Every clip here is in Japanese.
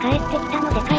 帰、ってきたのでか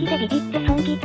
きでビビって損切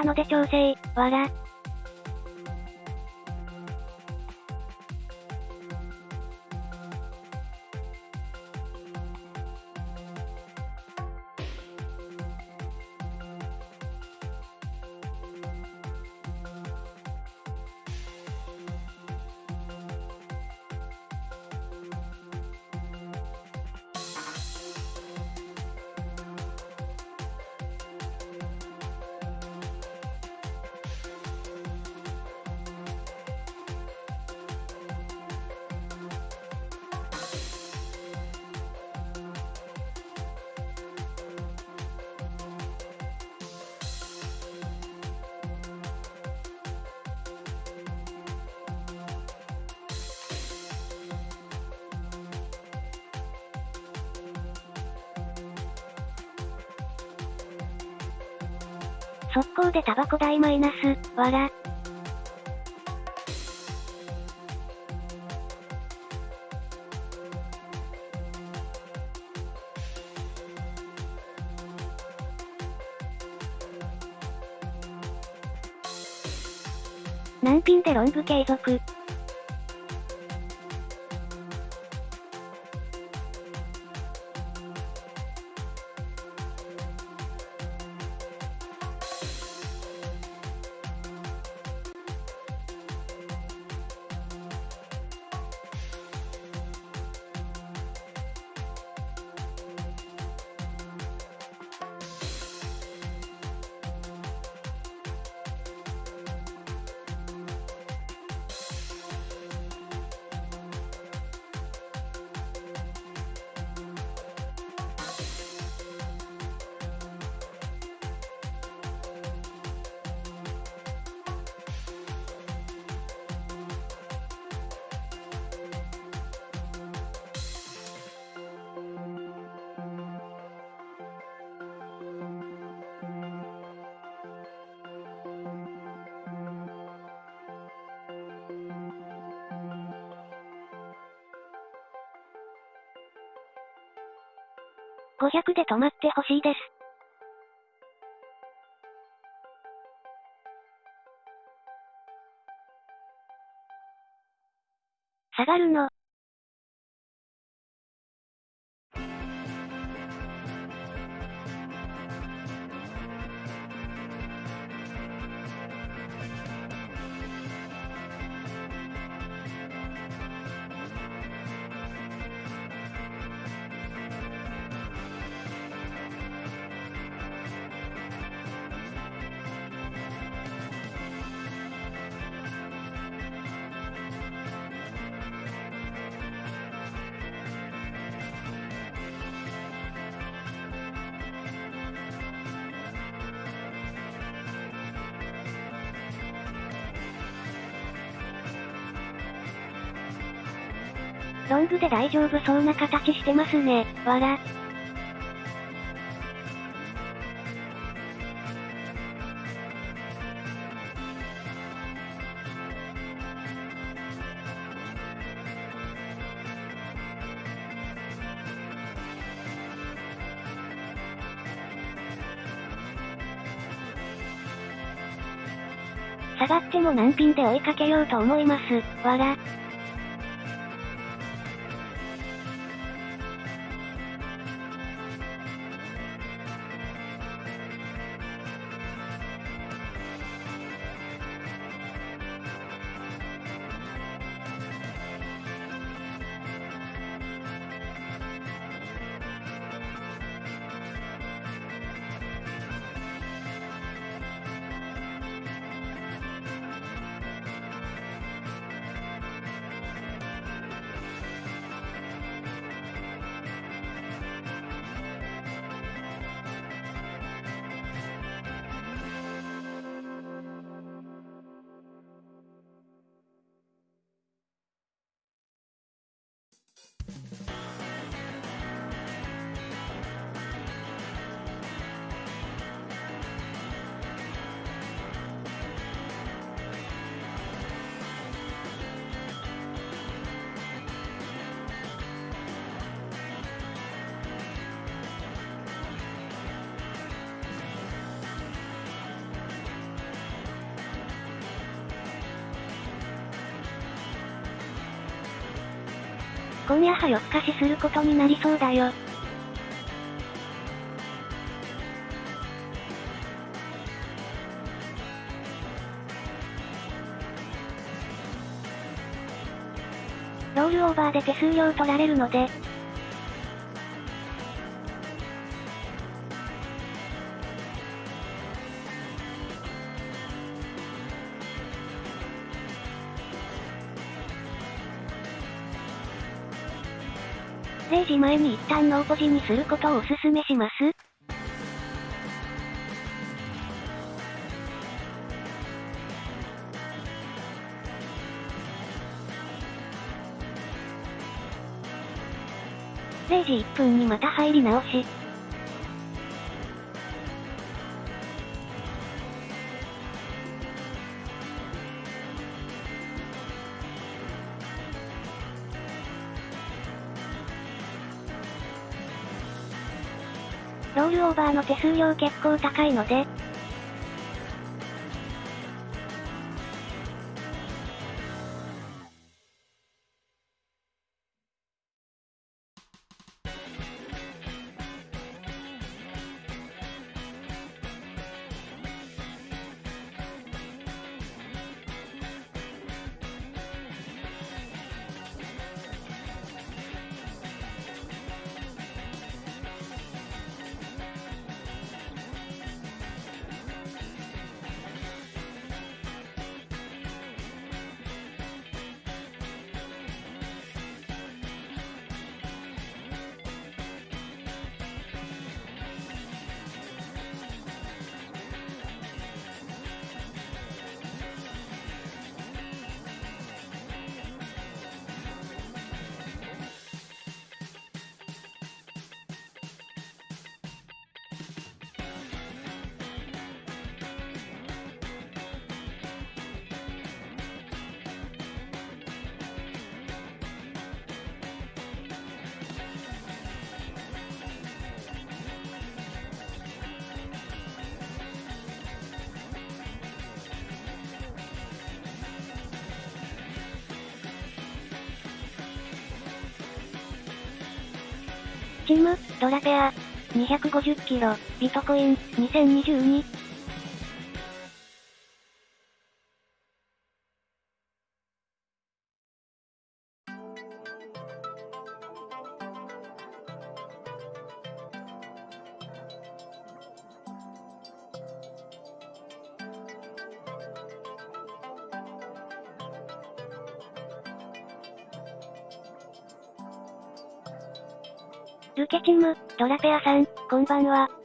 たので調整。わら。マイナス、わら。難品でロング継続。着で止まってほしいです。大丈夫そうな形してますね、わら。下がっても難品で追いかけようと思います、わら。今夜は夜更かしすることになりそうだよ。ロールオーバーで手数料取られるので、前に一旦ノーポジにすることをお勧めします0時1分にまた入り直し。ーの手数料結構高いので、ドラペア。250キロ、ビトコイン、2022。ドラペアさん、こんばんは。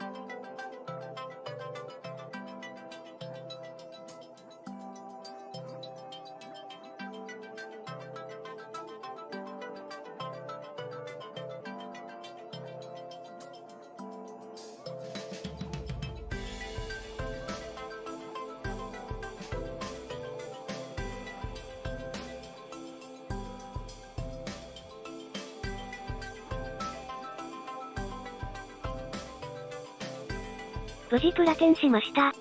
しました。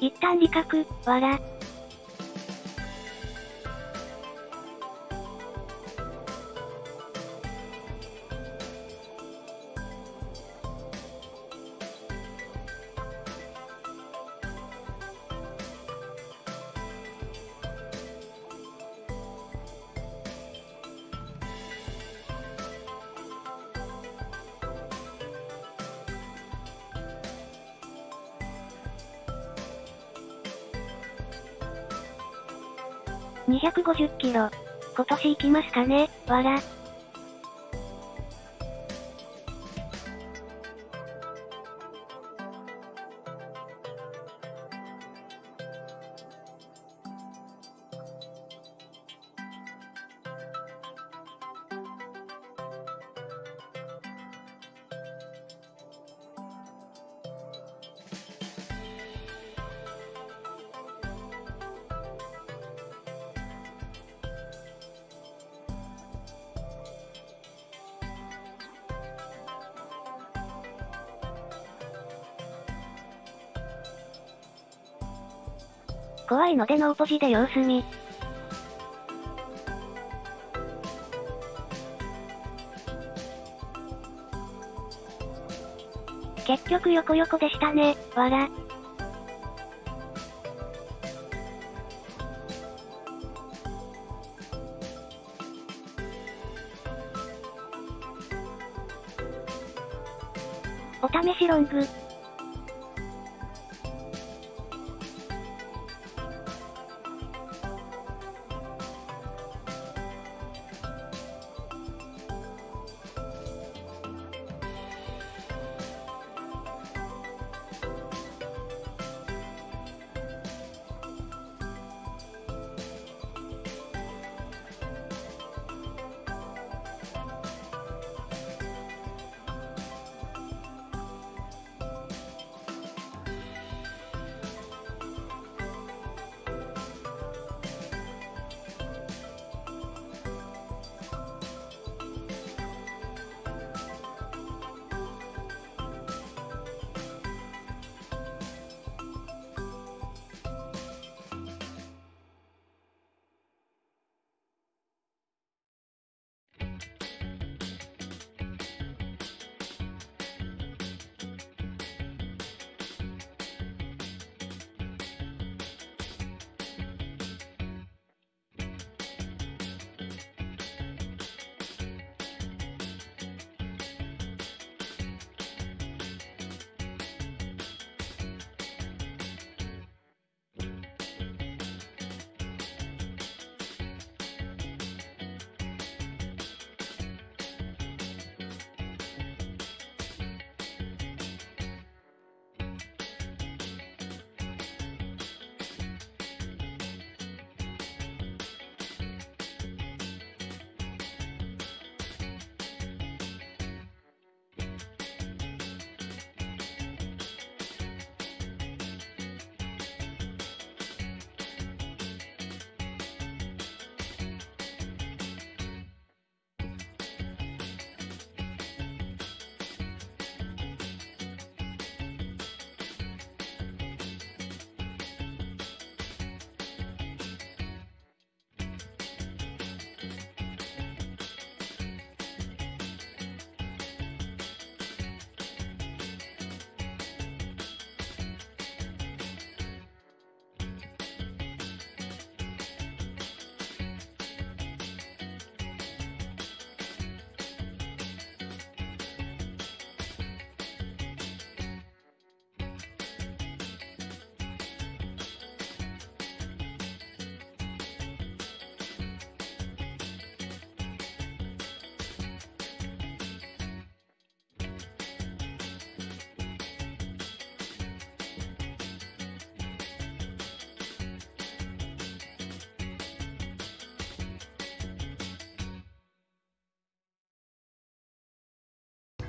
一旦理覚、わら。150キロ。今年行きますかね、わら。のでノーポジで様子見。結局横横でしたね、わら。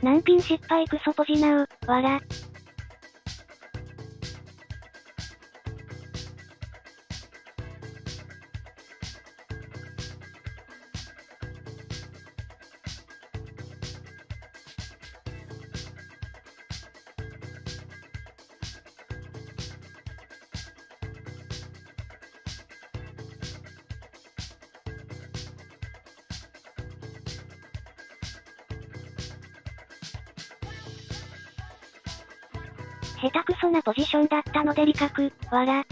難品失敗クソポジナウ、わら。ポジションだったので理覚、わら。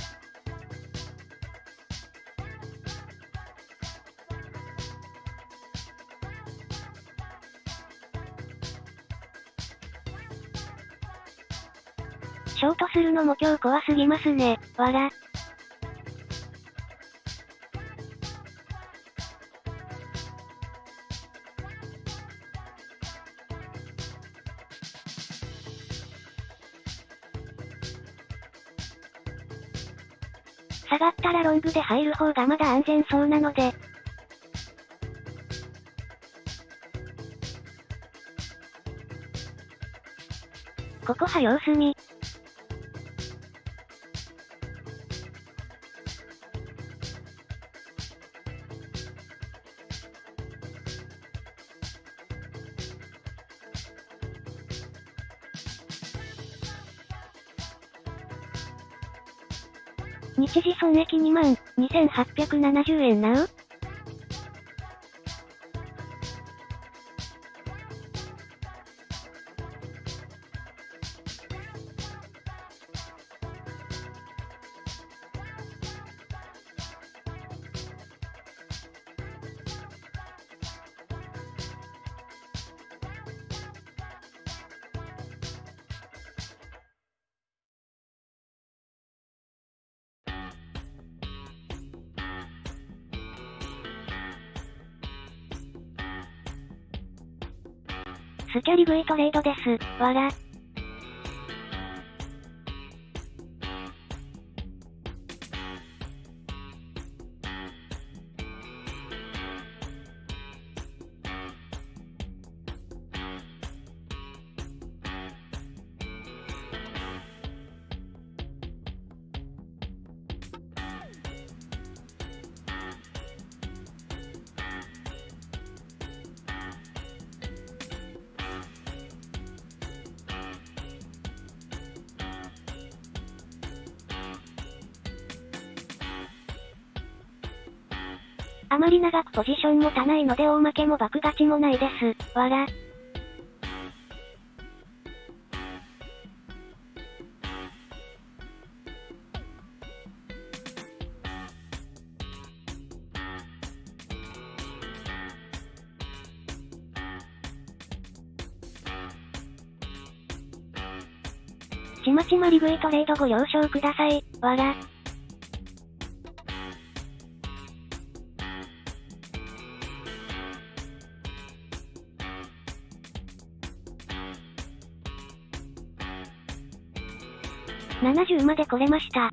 ショートするのも今日怖すぎますね、わら。で入る方がまだ安全そうなので。ここは様子見。一時損益2万2870円なう？スキャリ V トレードです。わら。あまり長くポジション持たないので大負けも爆勝ちもないです。わら。ちまちまリグイトレードご了承ください。わら。70まで来れました。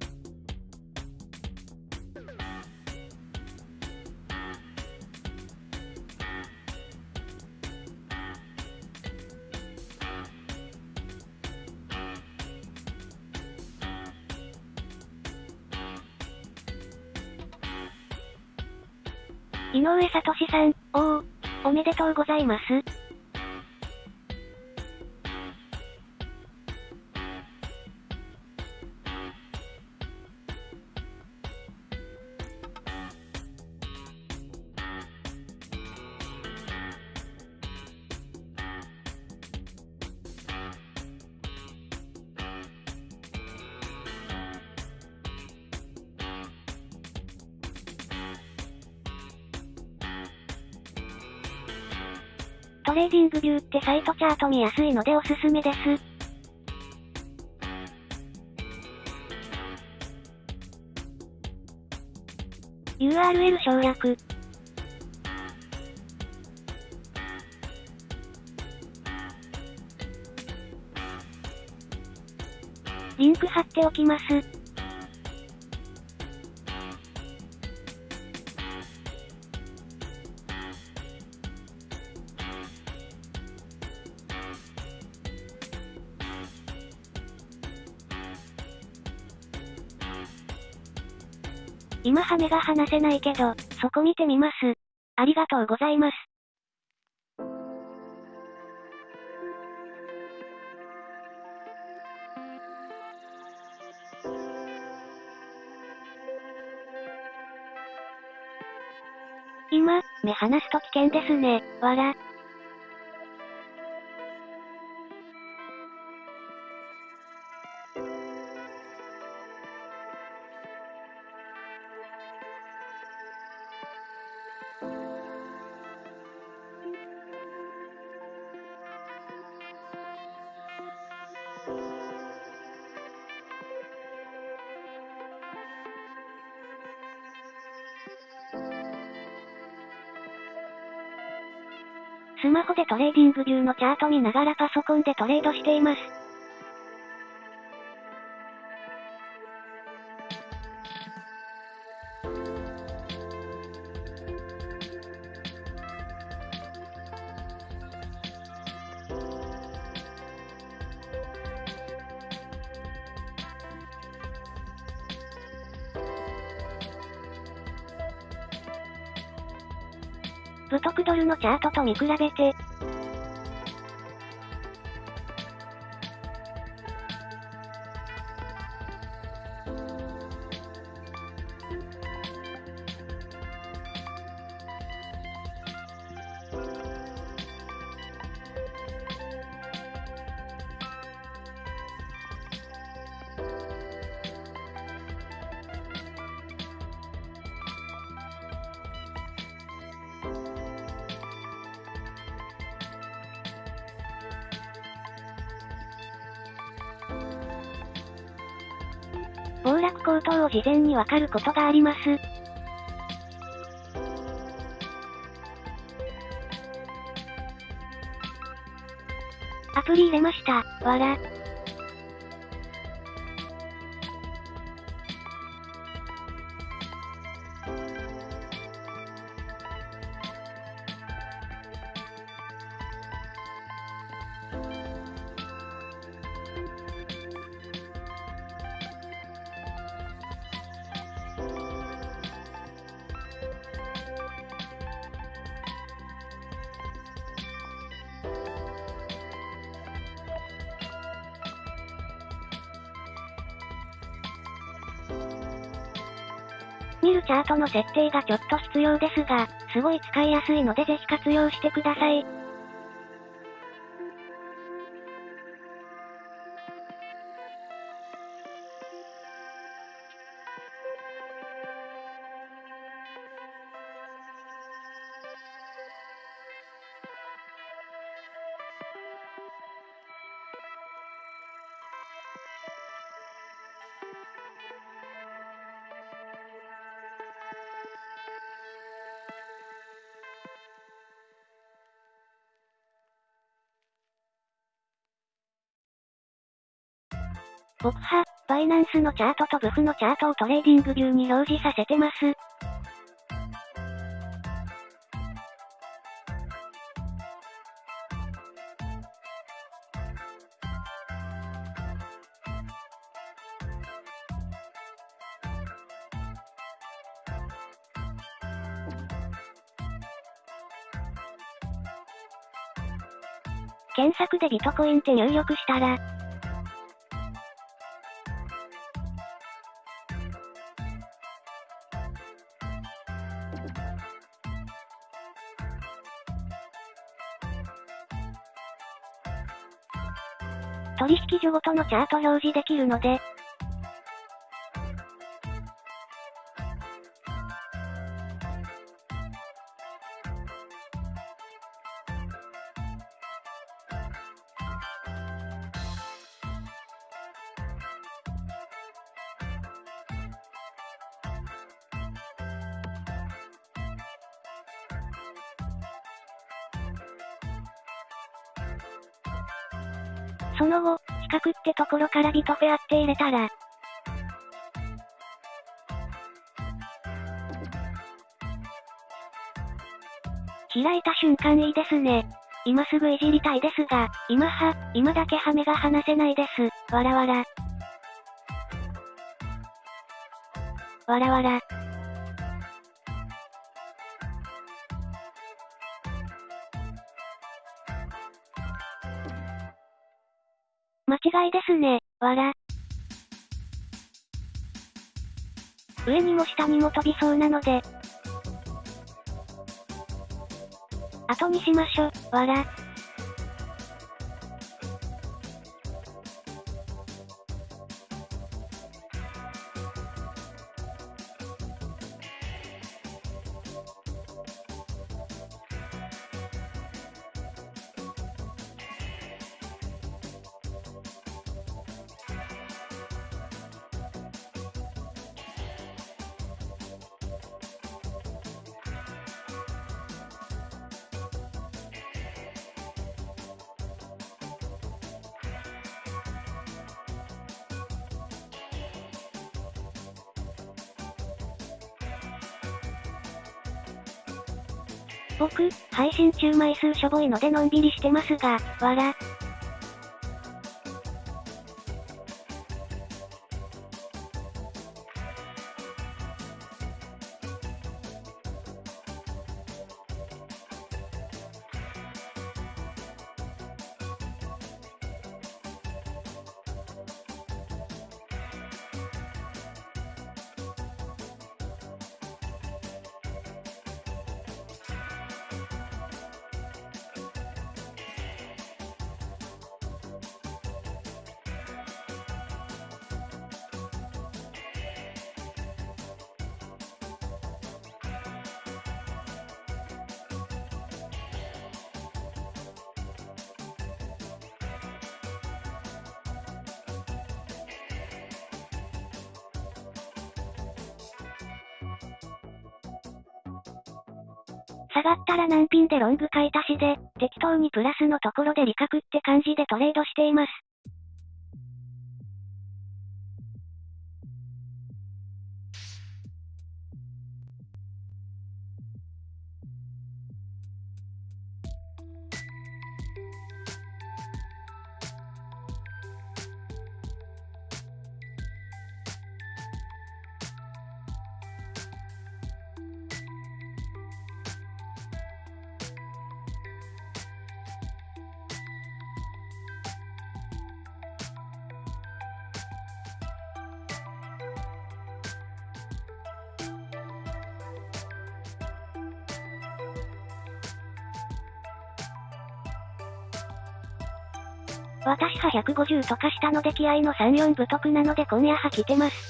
井上聡さん、おお、おめでとうございます。ビューってサイトチャート見やすいのでおすすめです。URL 省略。リンク貼っておきます。目が離せないけど、そこ見てみます。ありがとうございます。今、目離すと危険ですね、わら。でトレーディングビューのチャート見ながらパソコンでトレードしています。ブトクドルのチャートと見比べて、事前にわかることがあります。アプリ入れました、わら。の設定がちょっと必要ですが、すごい使いやすいのでぜひ活用してください。僕は、バイナンスのチャートとブフのチャートをトレーディングビューに表示させてます。検索でビトコインって入力したら、取引所ごとのチャート表示できるので、ころからビトフェアって入れたら、開いた瞬間いいですね。今すぐいじりたいですが、今は、今だけハメが離せないです。わらわら。わらわら。違いですね、わら。上にも下にも飛びそうなので。後にしましょ、わら。中枚数しょぼいのでのんびりしてますが、わら。難品でロング買い足しで、適当にプラスのところで利確って感じでトレードしています。150とかしたので気合の34不得なので今夜は来てます。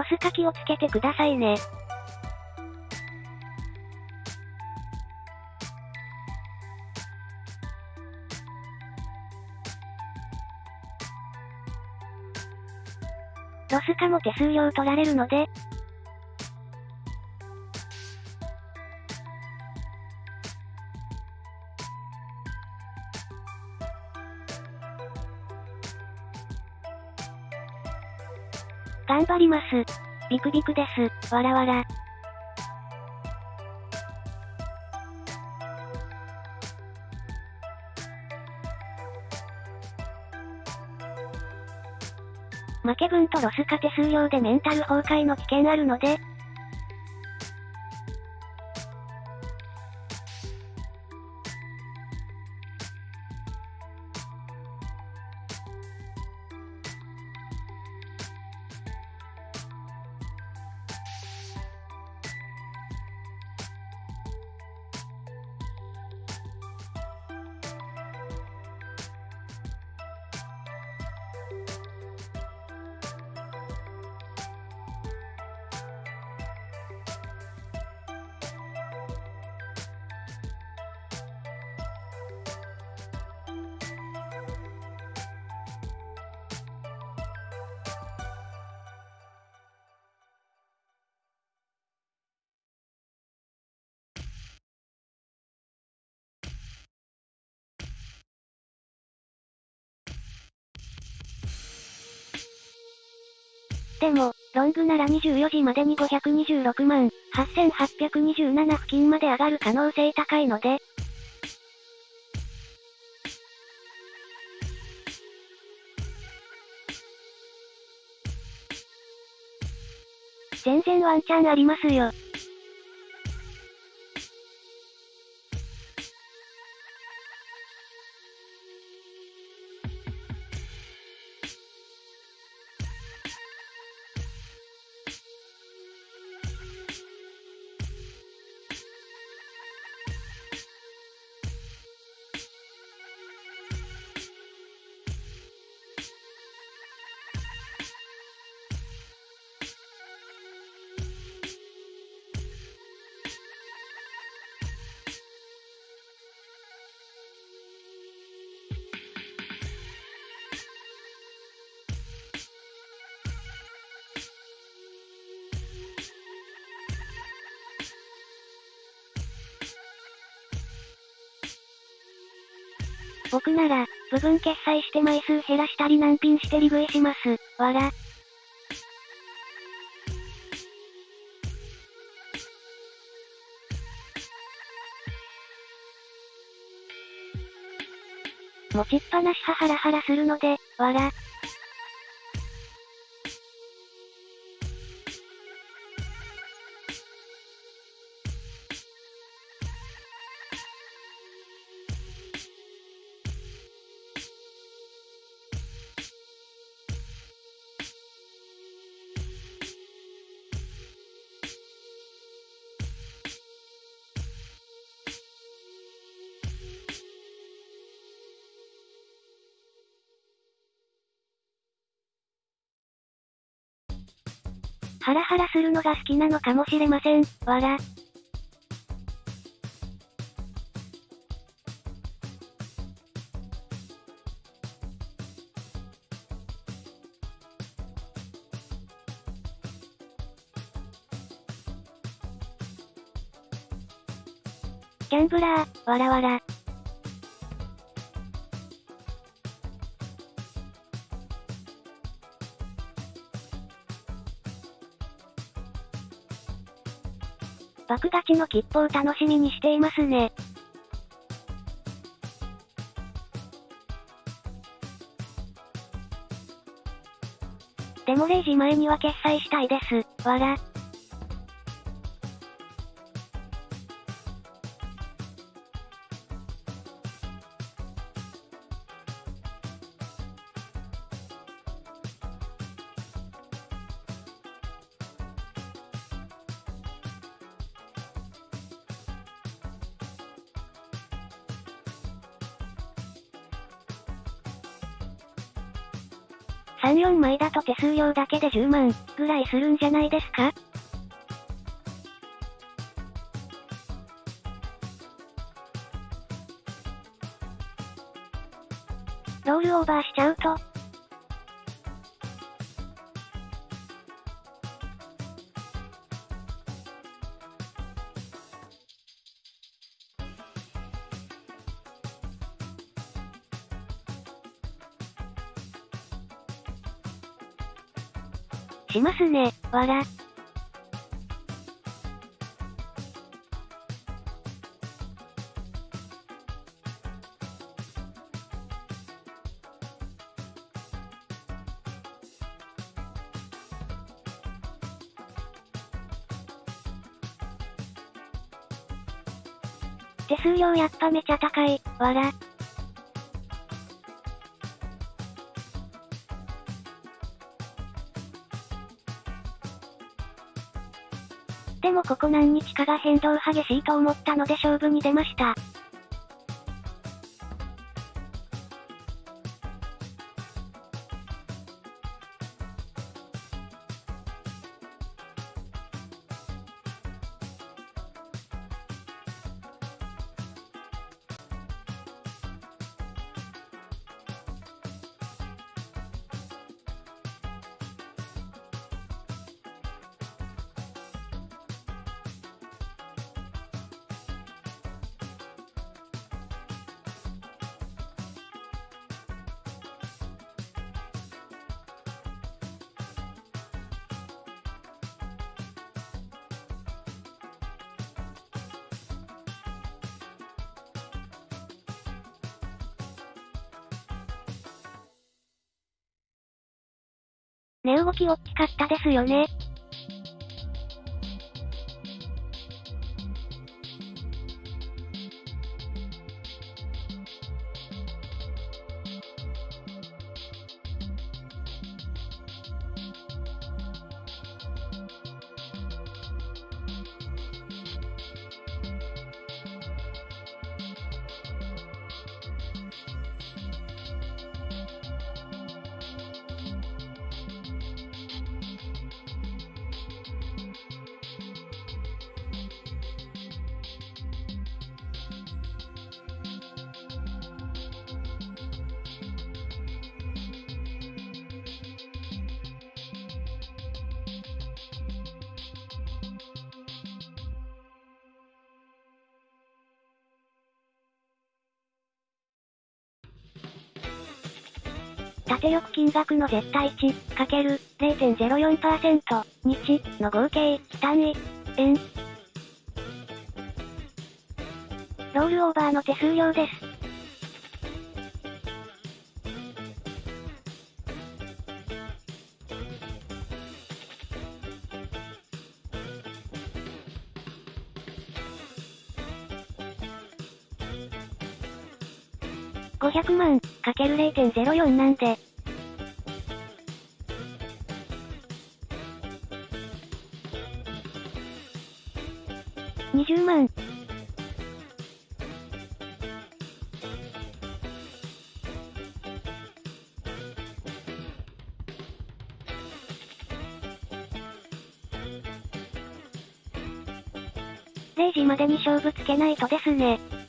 ロスか気をつけてくださいね。ロス化も手数料取られるので、張ります。ビクビクです。わらわら。負け分とロス化手数料でメンタル崩壊の危険あるので、でングなら24時までに526万、8827付近まで上がる可能性高いので、全然ワンチャンありますよ。僕なら、部分決済して枚数減らしたり難品して利食いします。わら。持ちっぱなしはハラハラするので、わら。ハラハラするのが好きなのかもしれません。わら。ギャンブラー、わらわら。爆勝ちの切符を楽しみにしていますね。でも0時前には決済したいです。わら。数料だけで10万、ぐらいするんじゃないですか？しますね、わら。手数料やっぱめちゃ高い、わら。ここ何日かが変動激しいと思ったので勝負に出ました。動き大きかったですよね。縦力金額の絶対値、かける0.04%、日の合計、単位、円。ロールオーバーの手数料です。0.04なんで。20万。0時までに勝負つけないとですね。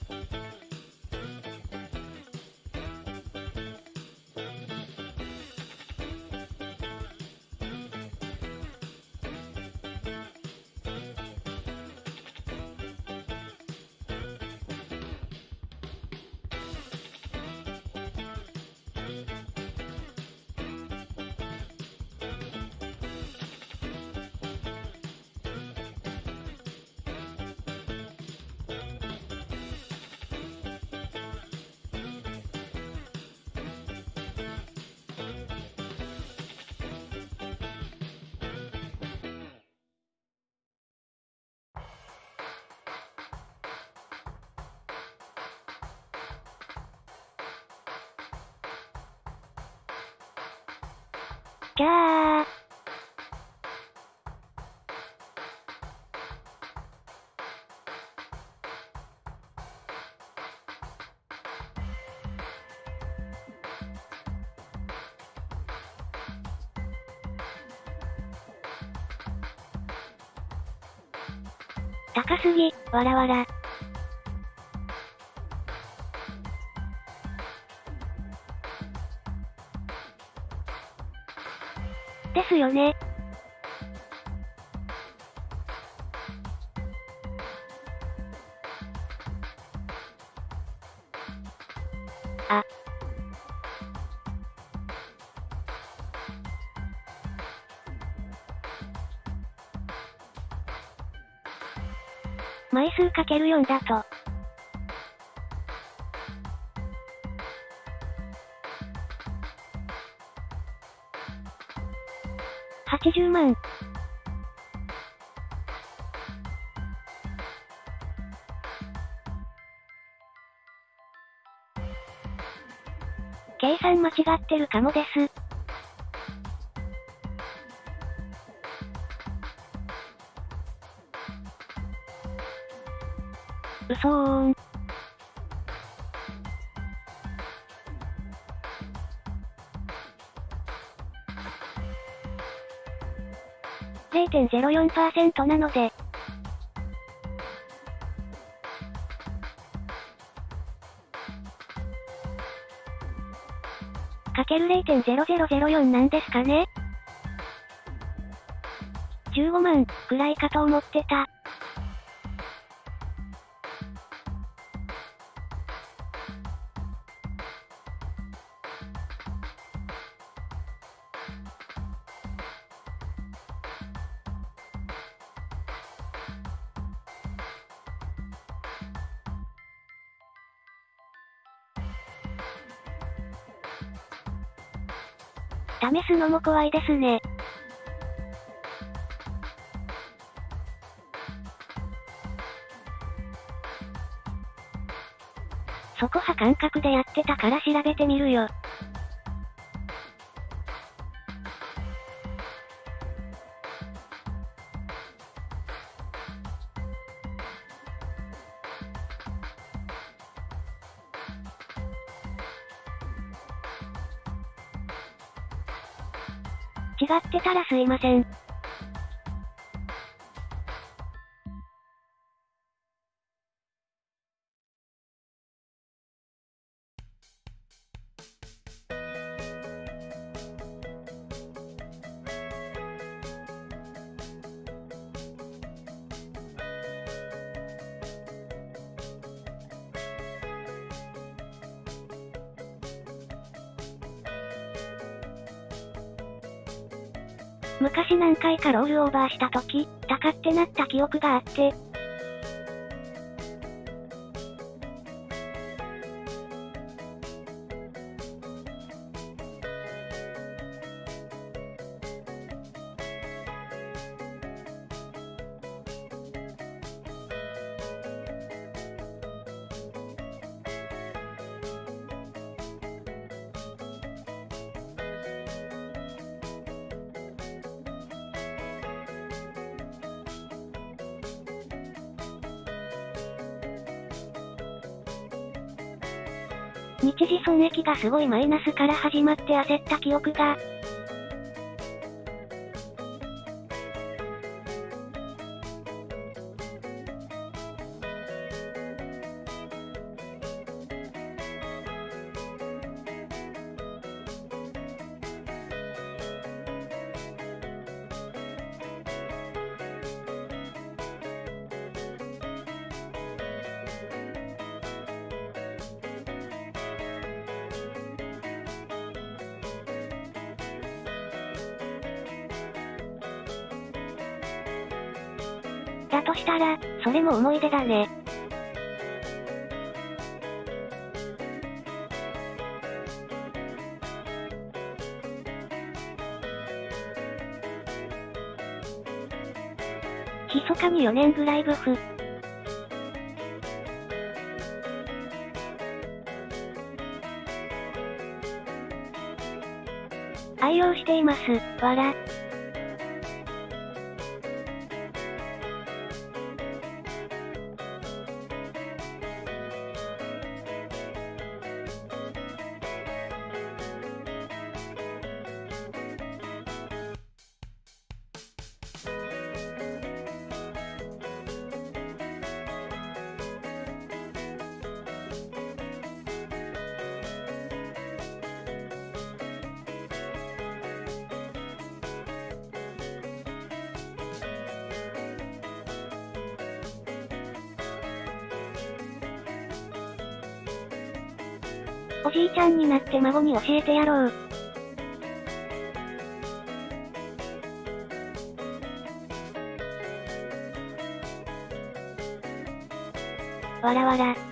すぎ、わらわら。ですよね。数かける4だと、80万。計算間違ってるかもです。そーん。0.04%なので、かける0.0004なんですかね ?15 万、くらいかと思ってた。のも怖いですね。そこは感覚でやってたから調べてみるよ。すいません。オーバーした時、高ってなった記憶があって、すごいマイナスから始まって焦った記憶が、それも思い出だね。密かに4年ぐらいブフ。愛用しています、わら。おじいちゃんになって孫に教えてやろう。わらわら。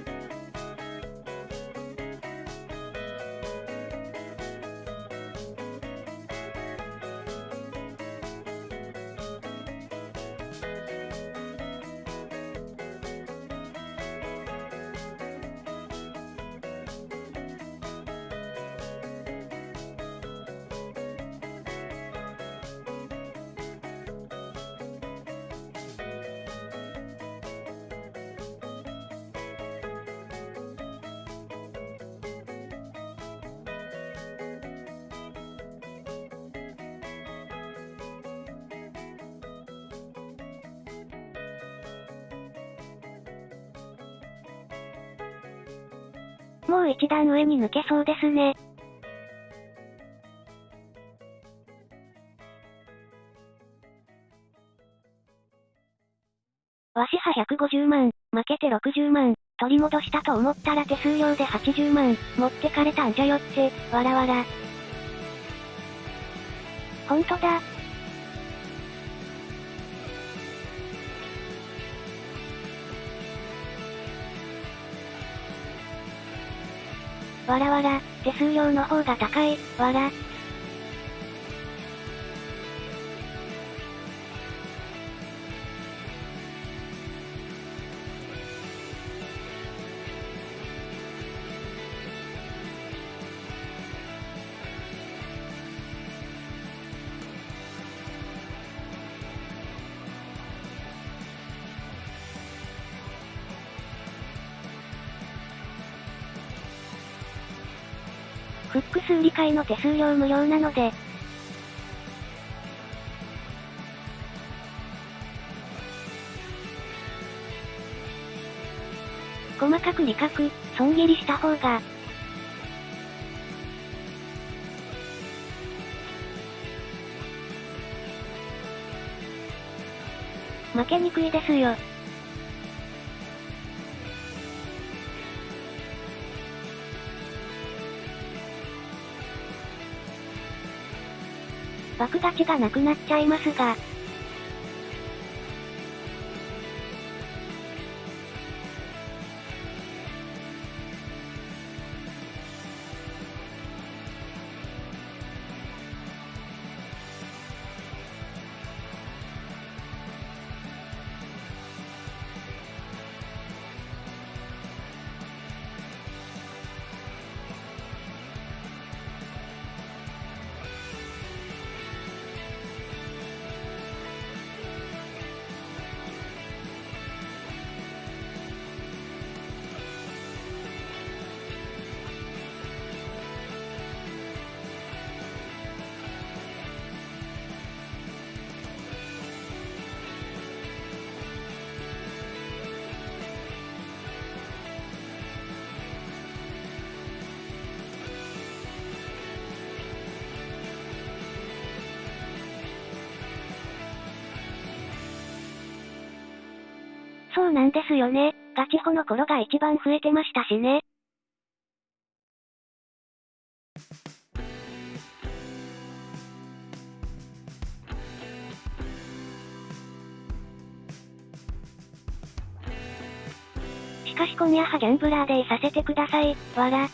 抜けそうですね。わしは150万、負けて60万、取り戻したと思ったら手数料で80万、持ってかれたんじゃよって、わらわら。ほんとだ、わらわら、手数料の方が高い、わら。複数理解の手数料無料なので、細かく理覚、損切りした方が、負けにくいですよ。たちがなくなっちゃいますが、そうなんですよね。ガチホの頃が一番増えてましたしね。しかし今夜はギャンブラーデーさせてください、わら。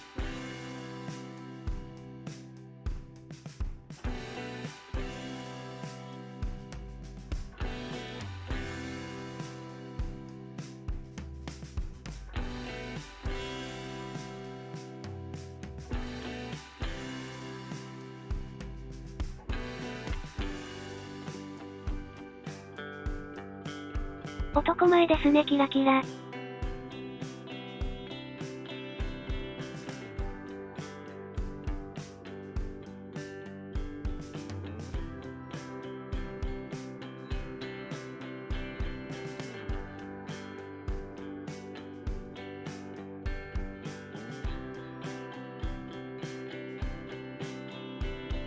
ですねキラキラ。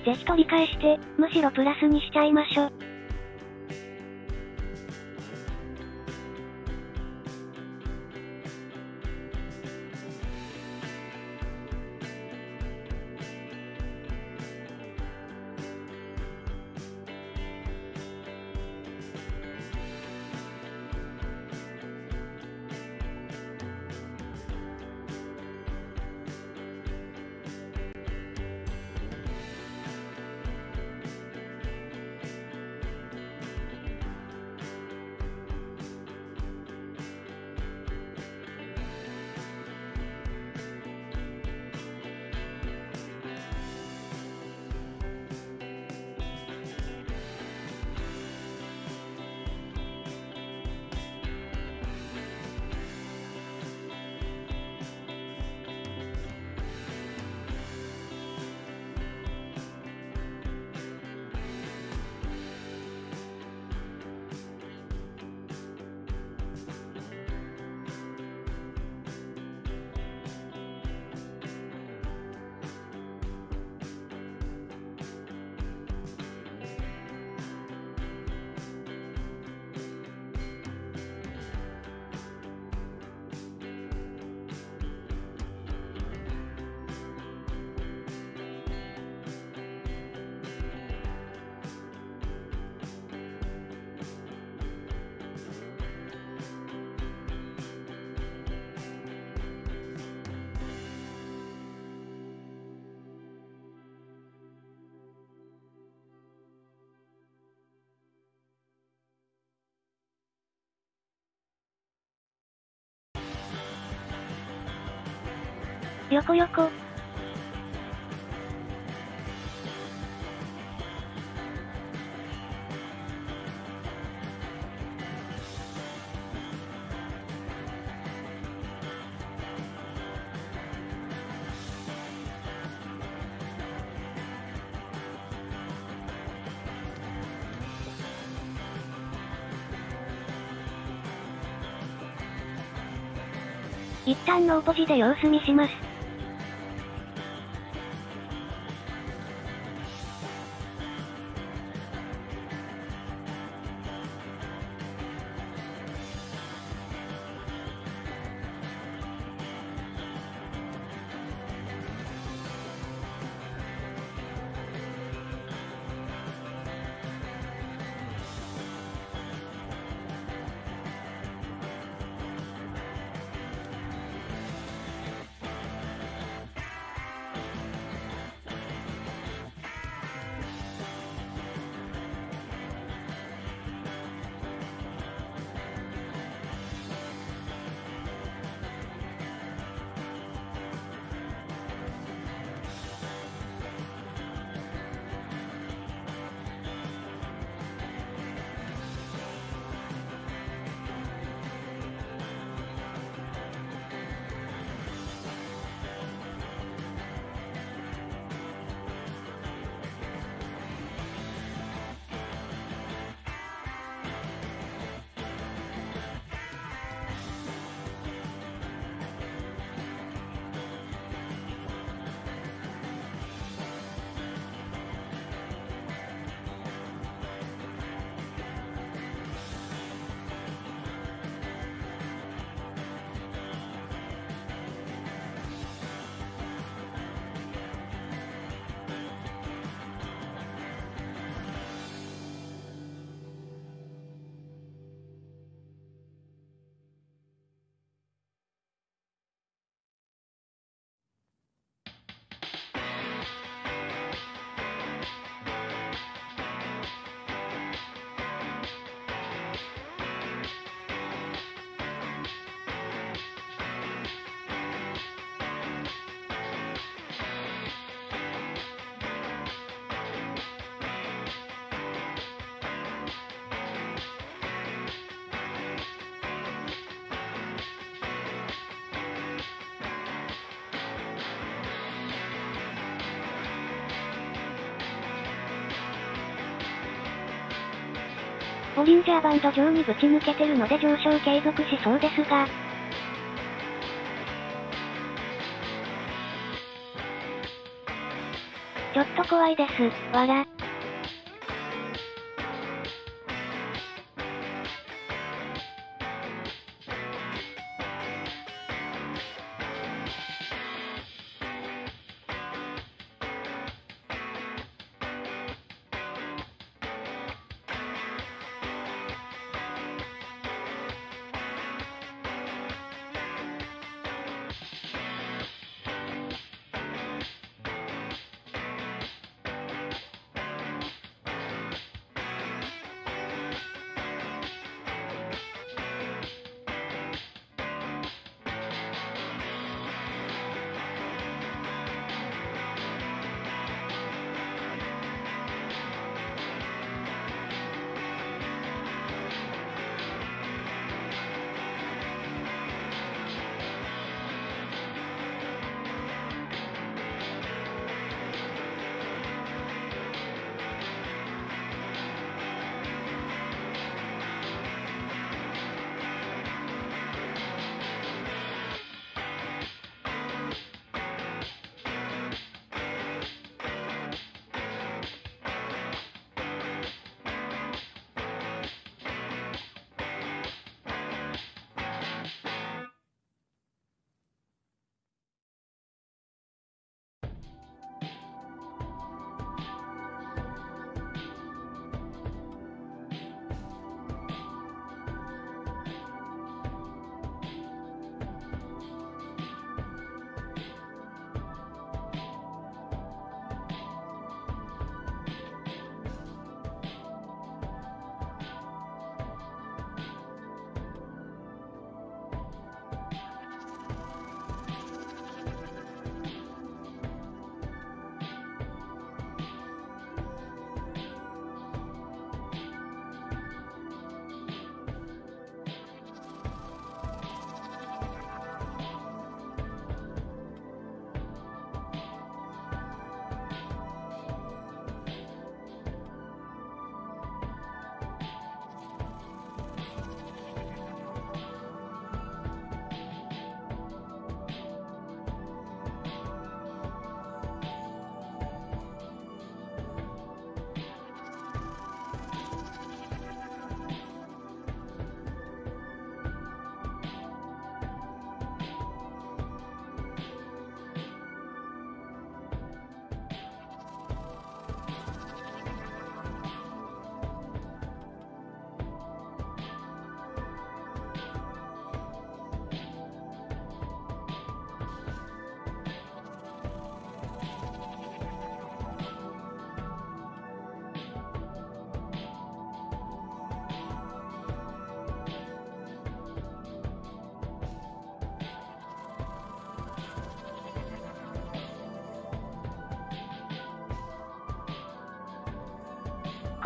ぜひ取り返して、むしろプラスにしちゃいましょ。よこよこ。一旦のおポジで様子見します。ボリンジャーバンド上にぶち抜けてるので上昇継続しそうですが、ちょっと怖いです、わら。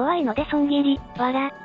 怖いので損切り、わら。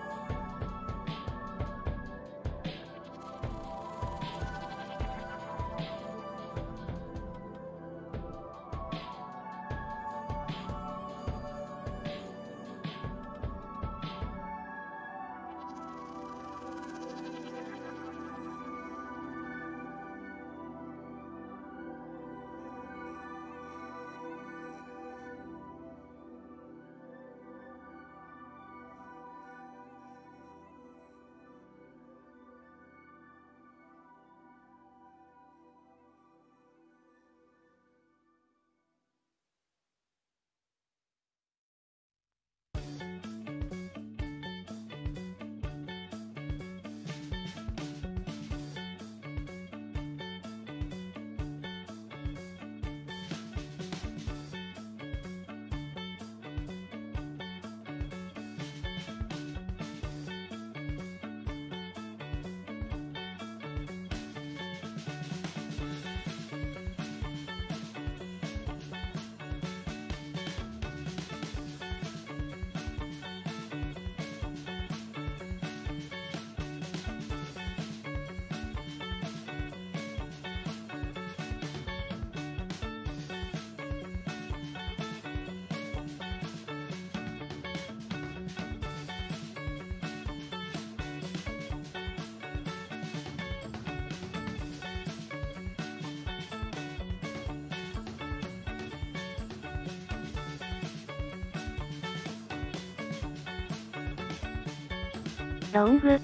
ロング。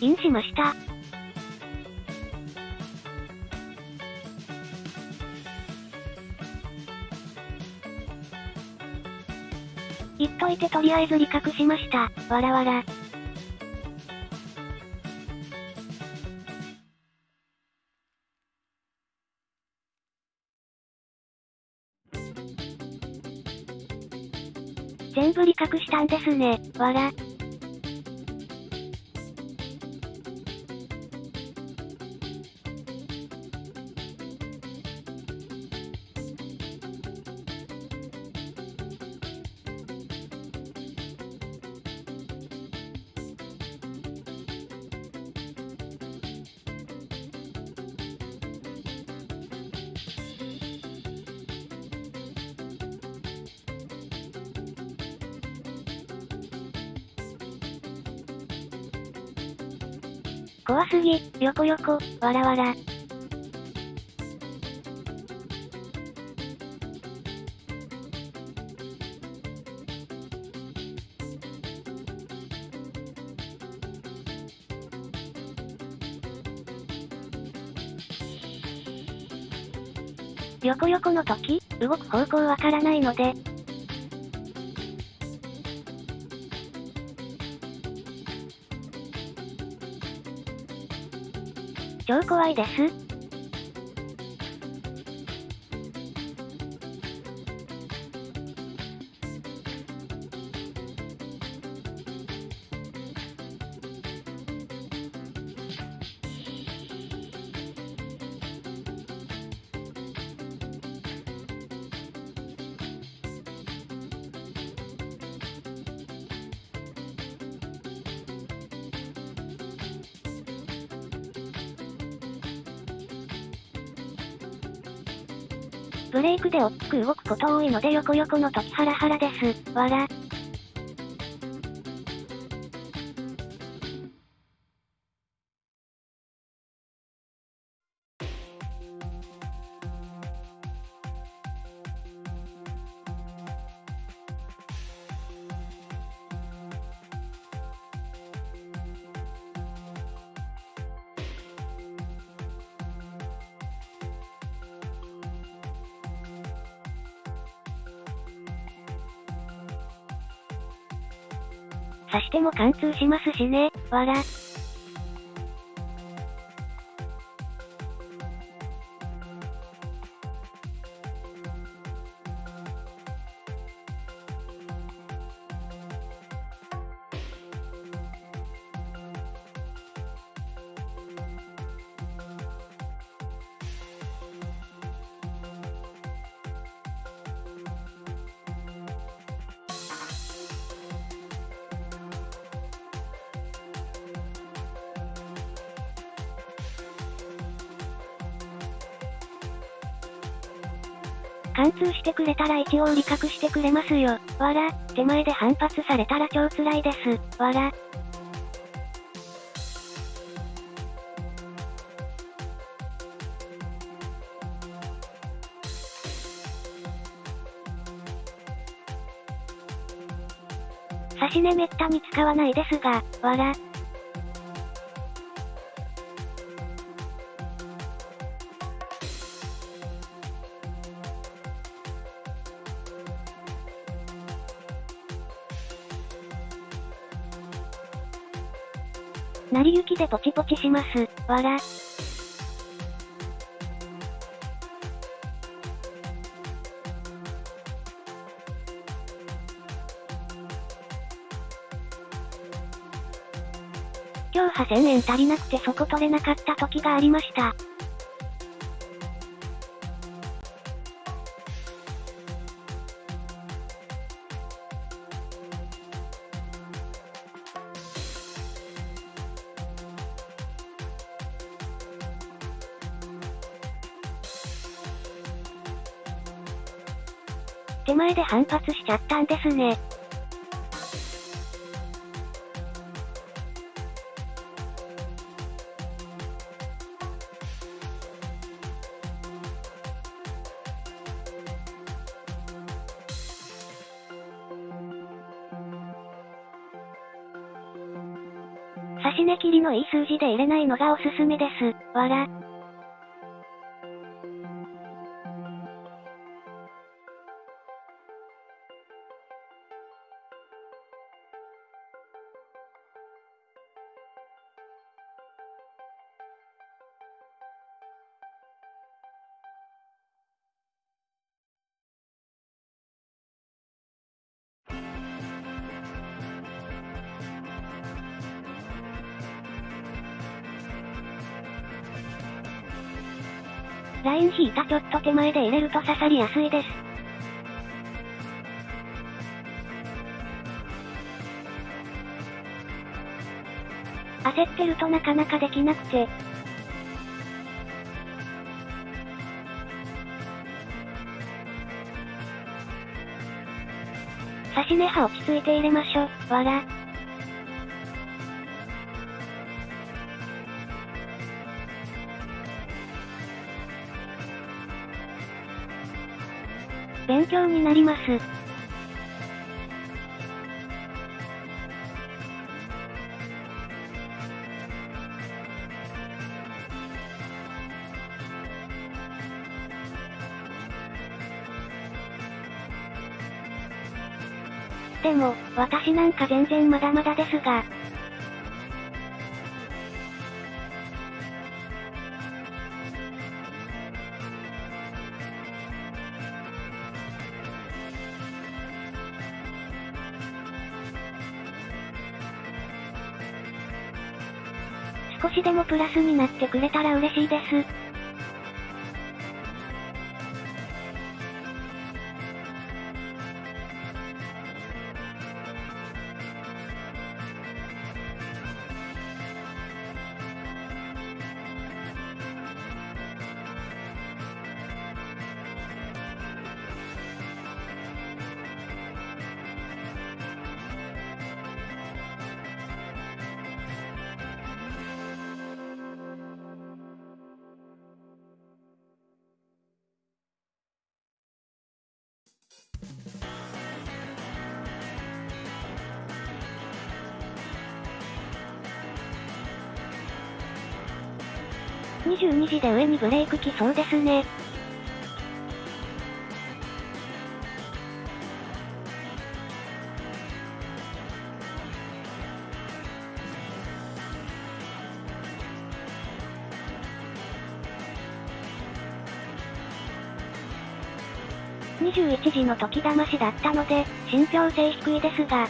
インしました。言っといてとりあえず理覚しました。わらわら。ですね、わら。横横、わらわら。横横の時、動く方向わからないので、超怖いです。クで大きく動くこと多いので横横の時ハラハラです。わら。貫通しますしね、わら。貫通してくれたら一応理覚してくれますよ。わら、手前で反発されたら超辛いです。わら。差し値めったに使わないですが、わら。ちします。わら。今日8000円足りなくてそこ取れなかった時がありました。反発しちゃったんですね。差し値切りのいい数字で入れないのがおすすめです。わら。たちょっと手前で入れると刺さりやすいです。焦ってるとなかなかできなくて。差し値刃落ち着いて入れましょ。わら。強になります。でも、私なんか全然まだまだですが、でもプラスになってくれたら嬉しいです。22時で上にブレイク来そうですね。21時の時騙しだったので、信憑性低いですが、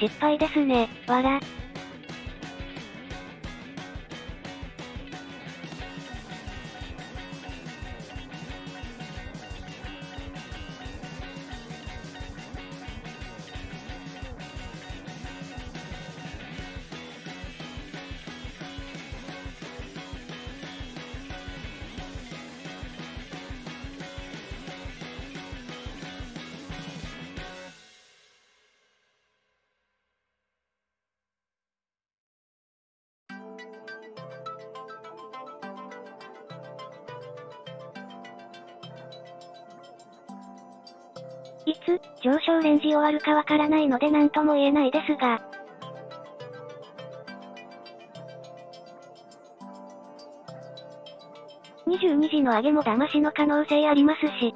失敗ですね、わら。いつ、上昇レンジ終わるかわからないので何とも言えないですが。22時の上げも騙しの可能性ありますし。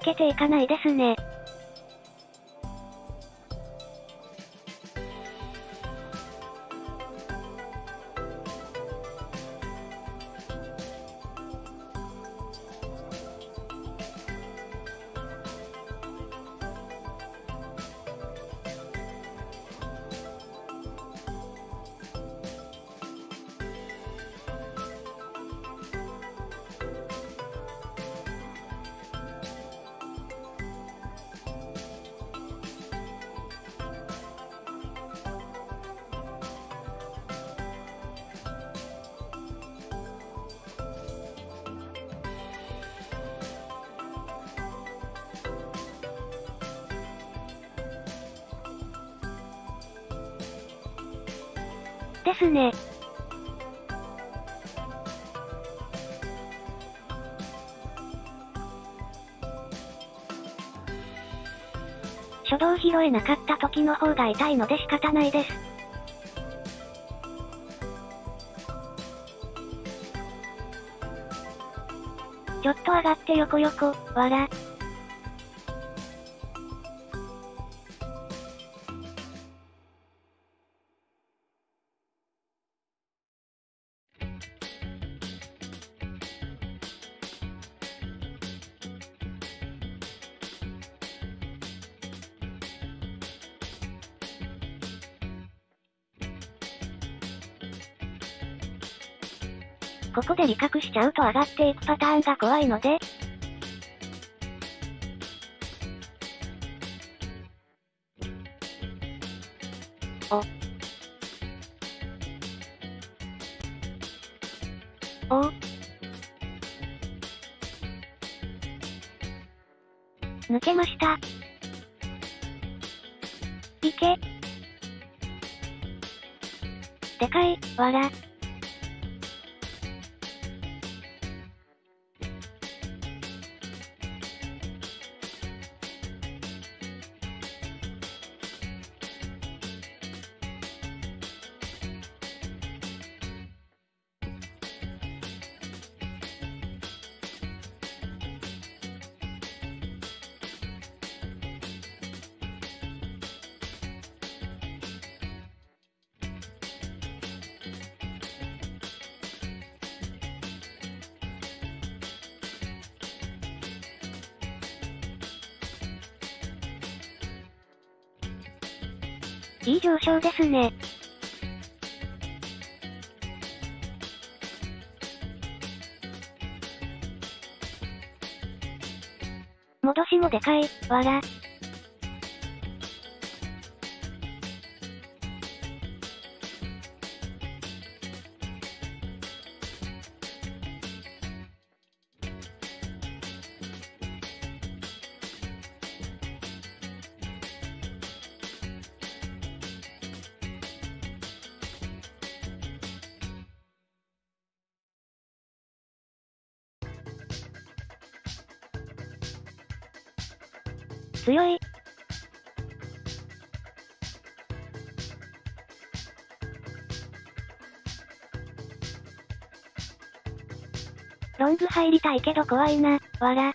けていかないですね。ね。初動拾えなかった時の方が痛いので仕方ないです。ちょっと上がって横横、わら。ここで理覚しちゃうと上がっていくパターンが怖いので、お。お抜けました。引け。でかい、わら。ですね。戻しもでかい、わら。入りたいけど怖いな、わら。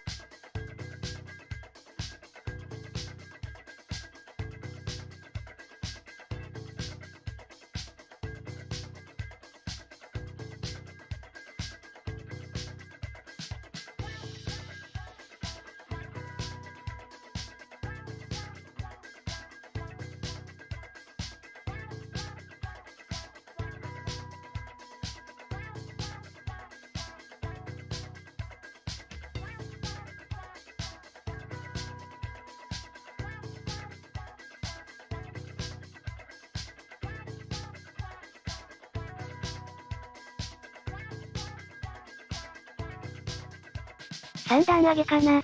投げかな。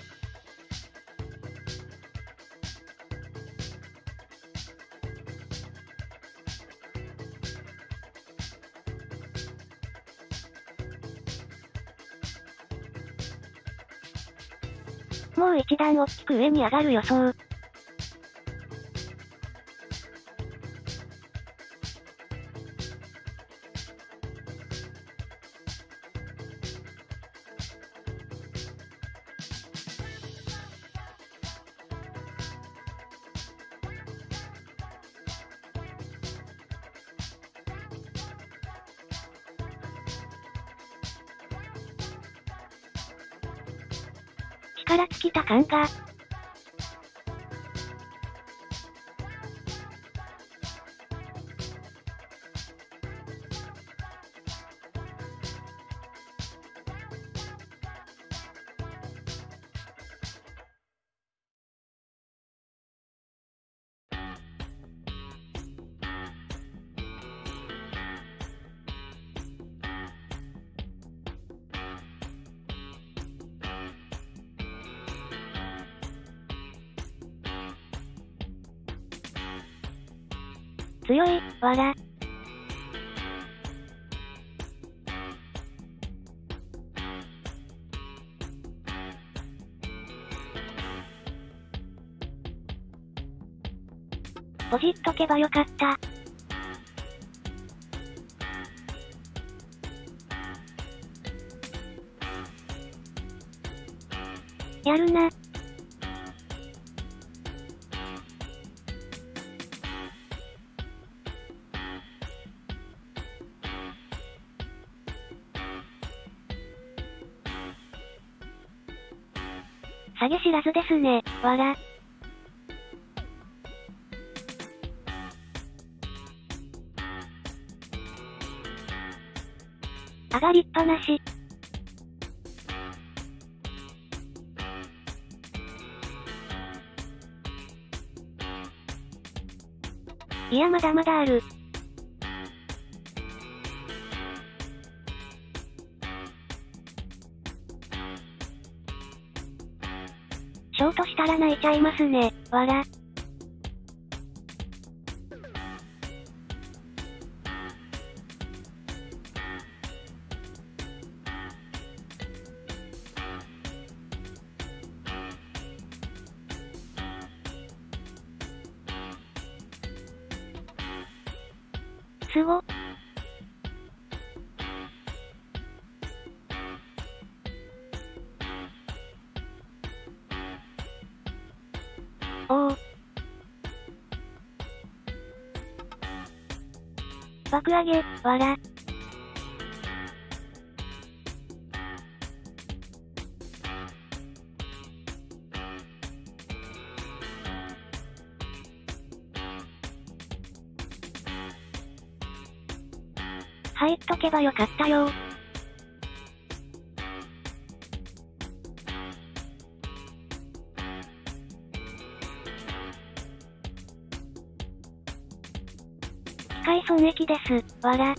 もう一段大きく上に上がる予想。から尽きた感が。とけばよかった。やるな。下げ知らずですね、わら。りっぱなし。いやまだまだある。ショートしたら泣いちゃいますね、わら。上げ、わら。入っとけばよかったよ機械損益です、わら。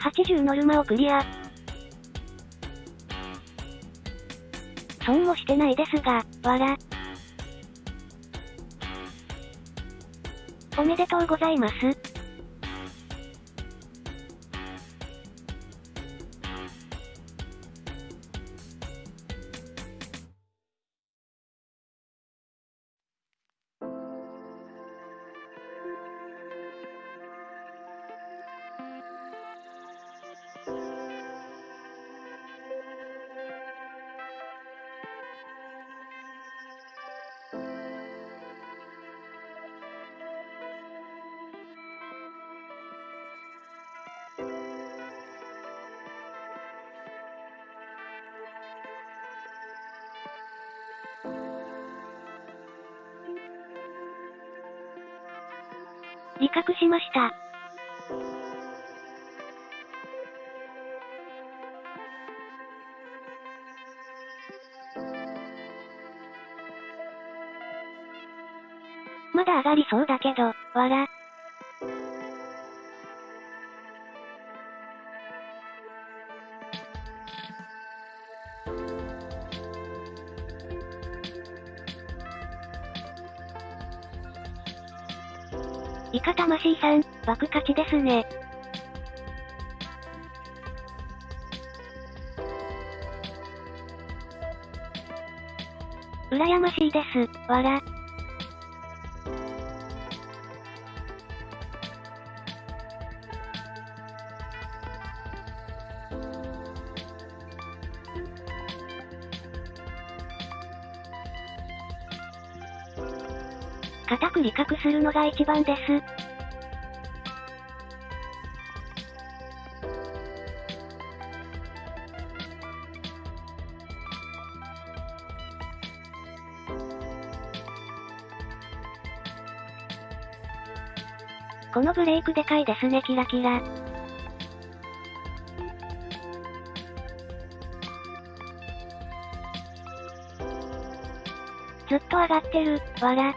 80ノルマをクリア。損もしてないですが、わら。おめでとうございます。自覚しました。まだ上がりそうだけど、わら。イカ魂さん、爆勝ちですね。羨ましいです、わら。固く理覚するのが一番です。このブレイクでかいですねキラキラ。ずっと上がってる、わら。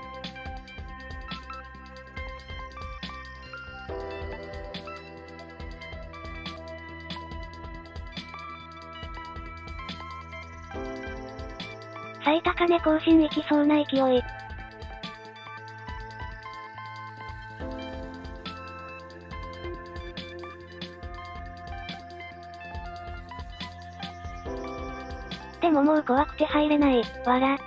最高値更新いきそうな勢い。怖くて入れない、わら。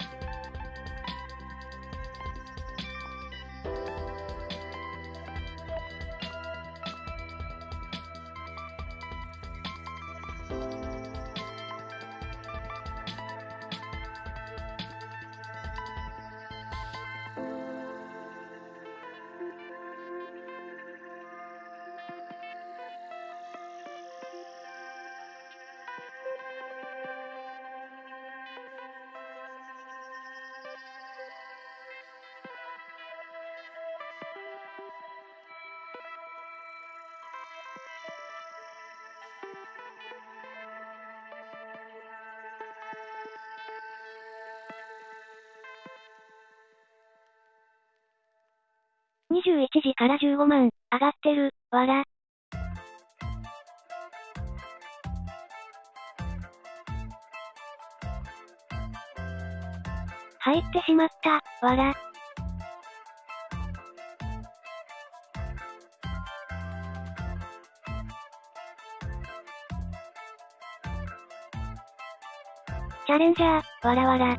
チャレンジャー、わらわら。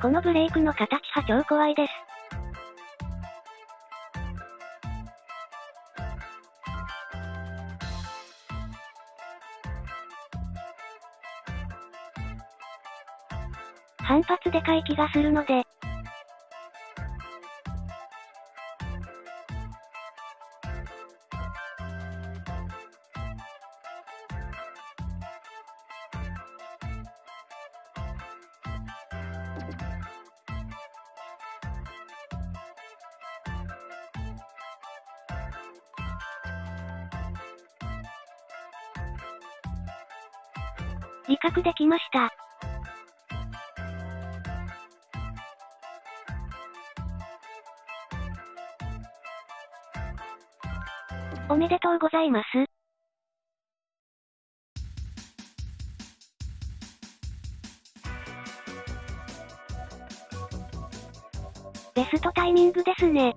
このブレークの形は超怖いです。反発でかい気がするので、ございます。ベストタイミングですね。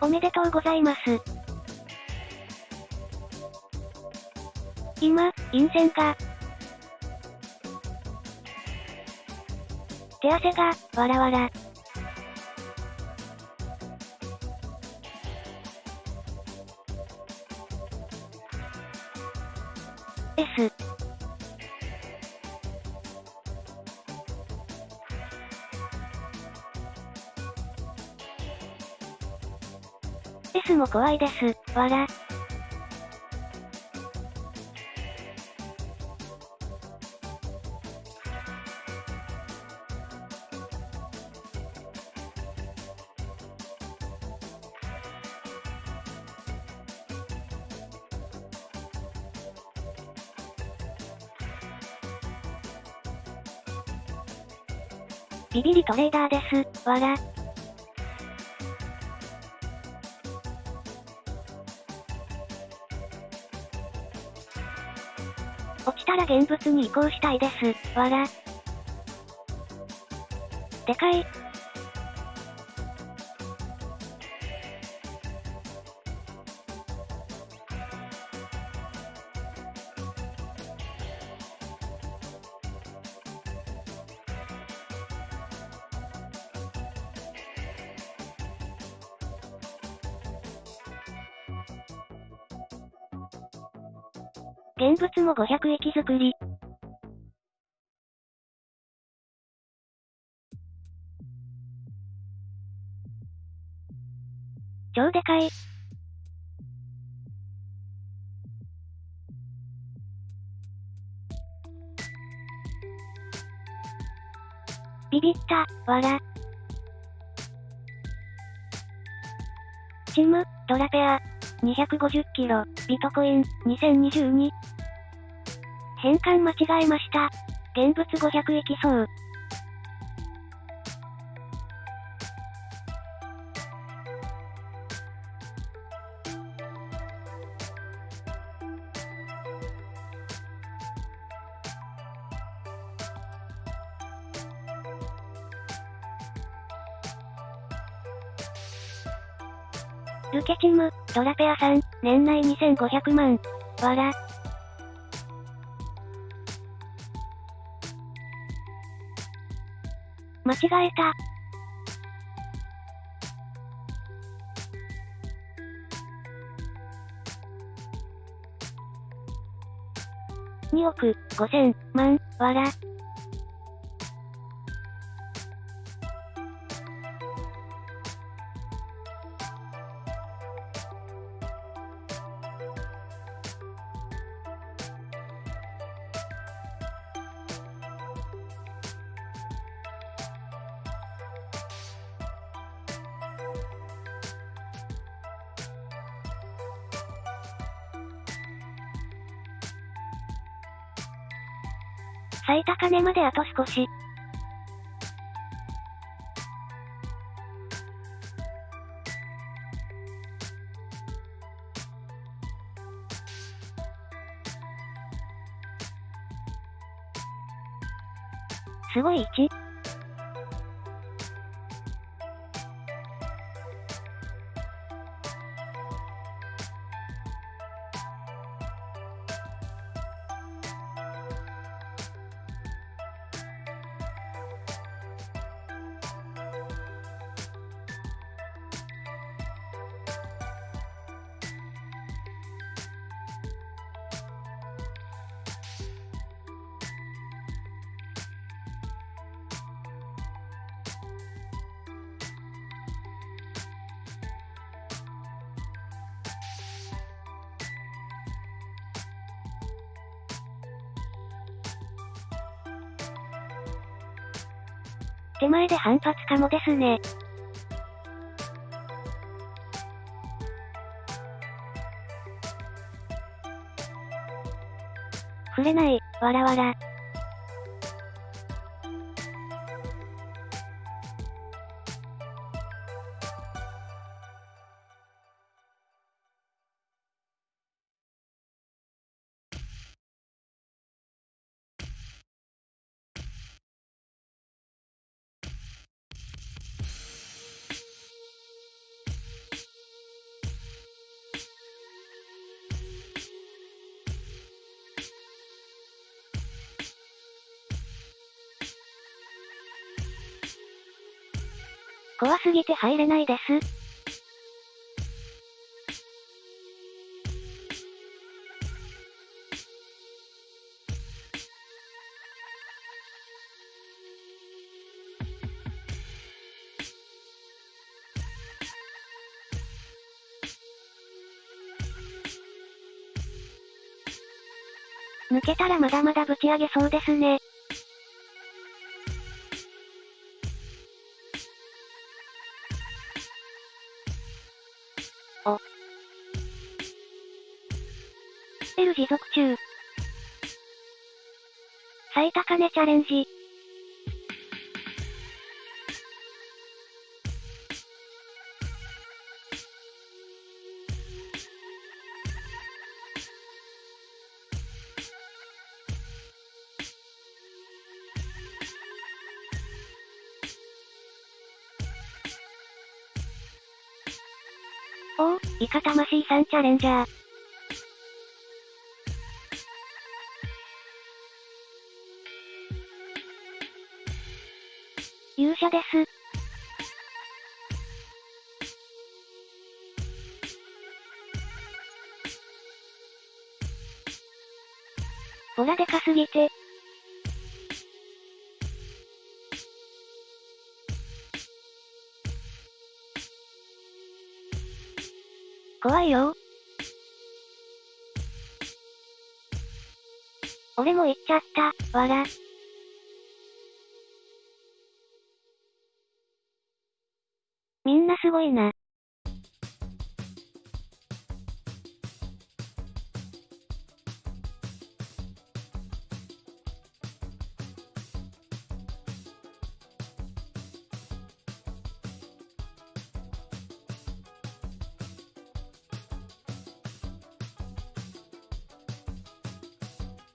おめでとうございます。今、陰線が、手汗が、わらわら。S。S も怖いです、わら。ビビリトレーダーです、わら。落ちたら現物に移行したいです。わら。でかい。500駅作り。超でかい。ビビった、わら。チム、ドラペア。250キロ、ビトコイン、2022。変換間違えました。現物500駅そう。ルケチム、ドラペアさん、年内2500万。わら。間違えた。2億5000万、わら。まであと少し。すごい1。反発かもですね。触れない、わらわら。すぎて入れないです。抜けたらまだまだぶち上げそうですね。最高値チャレンジ。おお、イカ魂さんチャレンジャー。です。ほらでかすぎて、怖いよ俺も行っちゃった、わら。すごいな。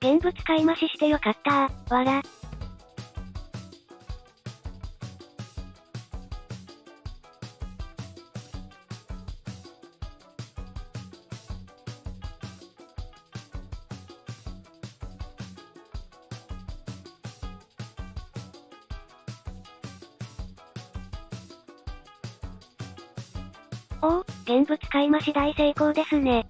現物買い増ししてよかったわら。買い増し大成功ですね。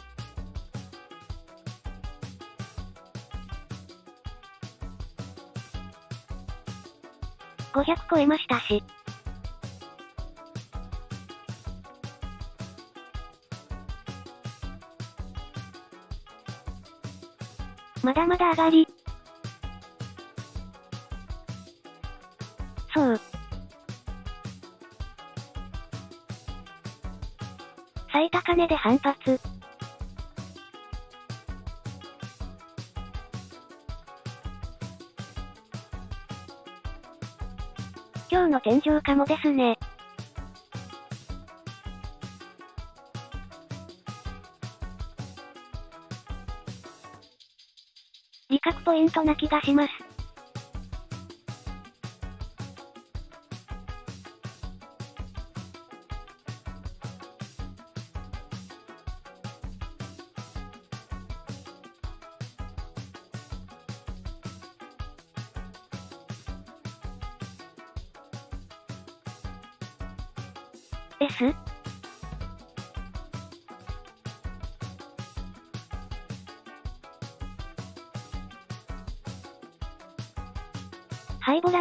500超えましたし。まだまだ上がり。金で反発。今日の天井かもですね。利確ポイントな気がします。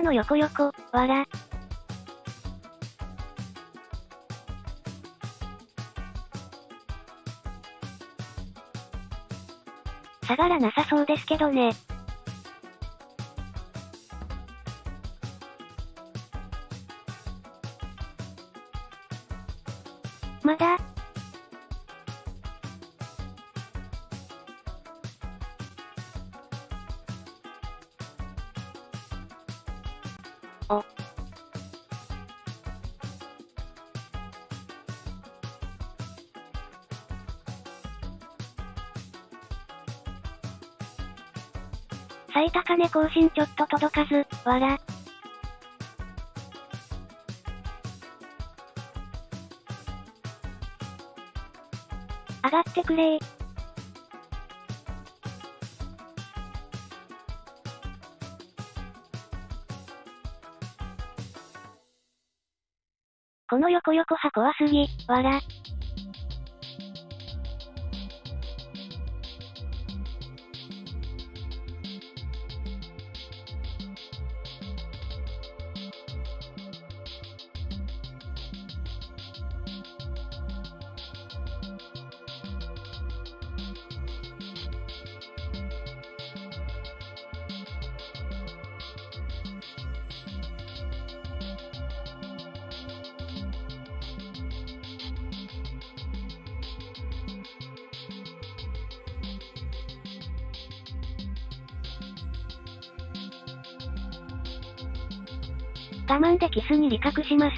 の横横、わら。下がらなさそうですけどね。最高値更新ちょっと届かず、わら。上がってくれー。この横横派怖すぎ、わら。に理覚します。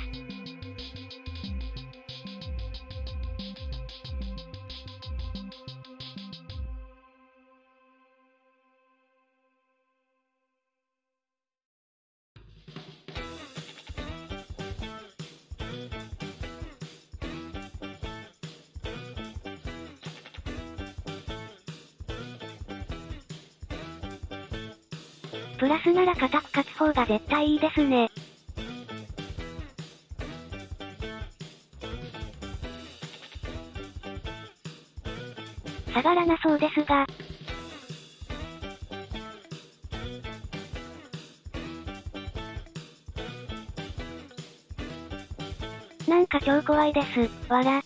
プラスなら固く勝つ方が絶対いいですね。下がらなそうですが。なんか超怖いです、わら。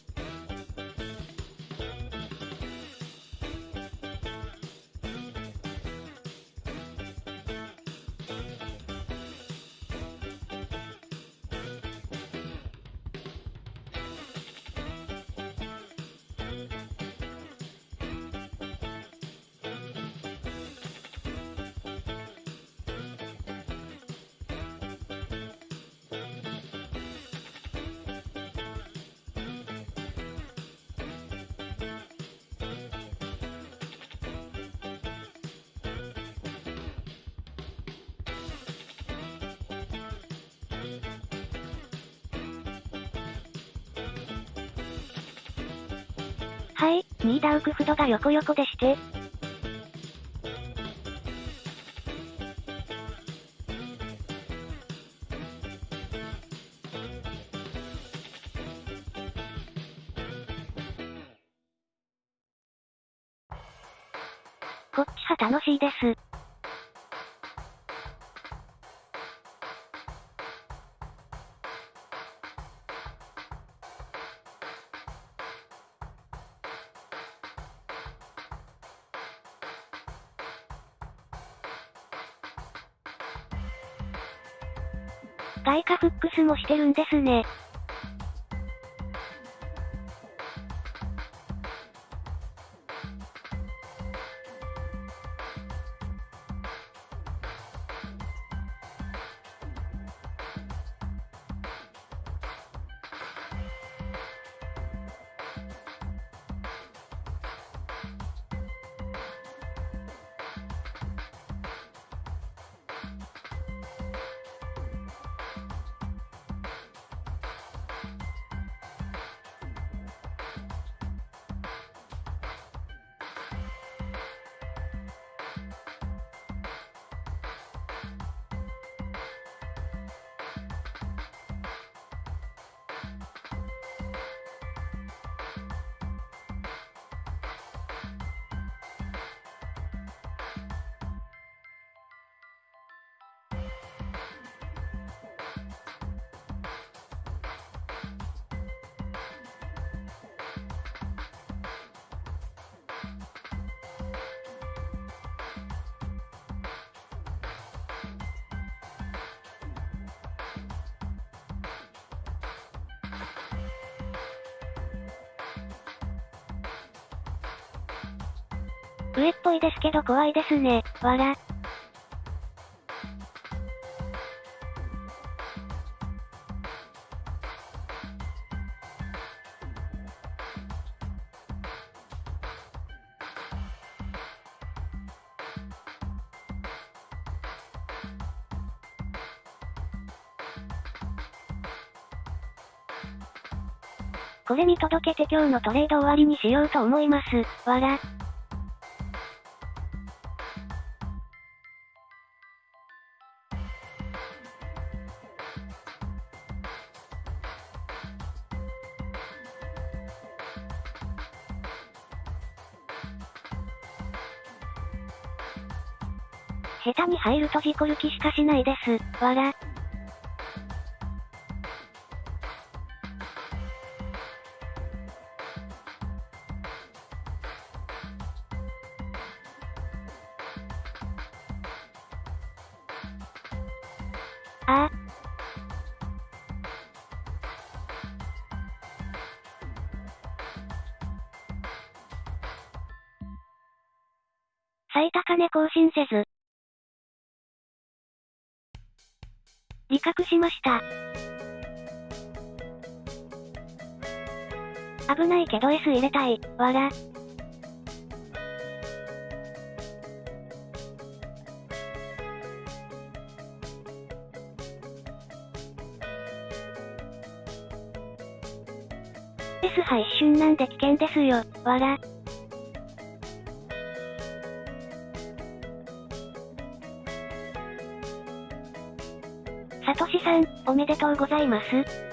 ニーダウクフドが横横で外貨フックスもしてるんですね。上っぽいですけど怖いですね、わら。れ見届けて今日のトレード終わりにしようと思います。わら。下手に入ると事故る気しかしないです。わら。入れたい、わら。S 波一瞬なんで危険ですよ、わら。さとしさん、おめでとうございます。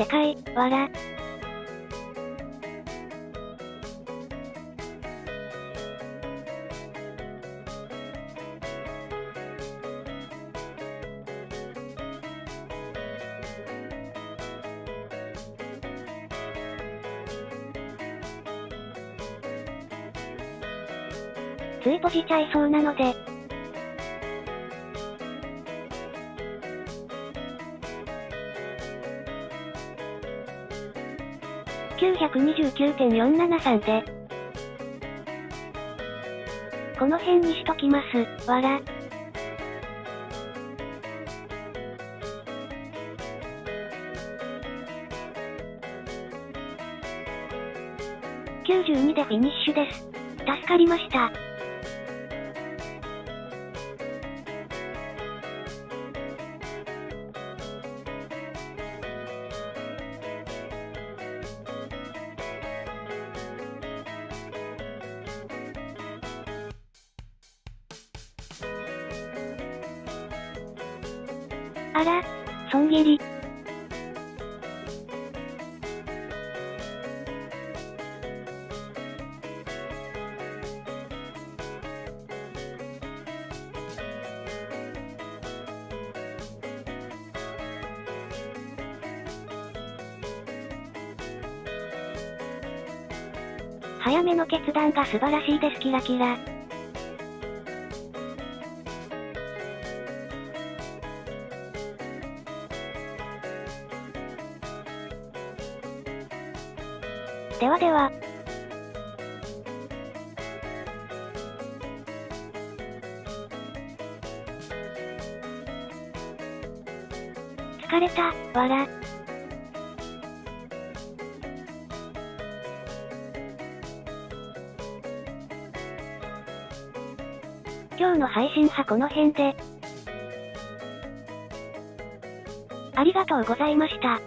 でかい、わら。つい閉じちゃいそうなので、129.473で。この辺にしときます、わら。92でフィニッシュです。助かりました。めの決断が素晴らしいですキラキラ。信派この辺で。ありがとうございました。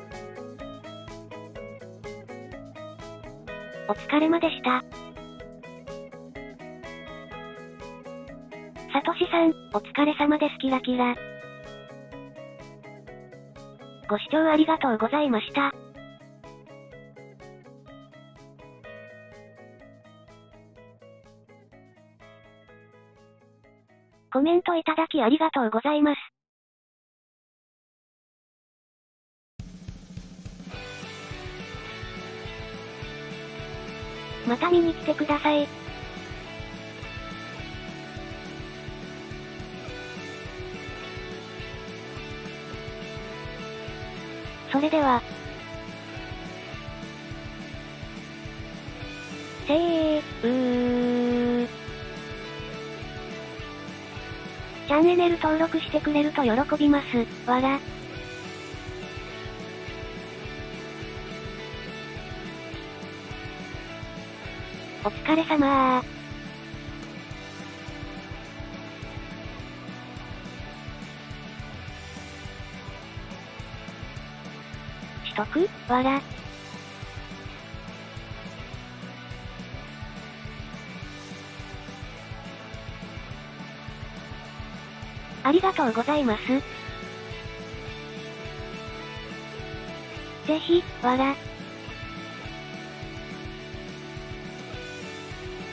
お疲れまでした。さとしさん、お疲れ様です。キラキラ。ご視聴ありがとうございました。コメントいただきありがとうございます。また見に来てください。それでは。チャンネル登録してくれると喜びます。わら。お疲れ様ー。しとく？わら。がとうございます。ぜひ、わら。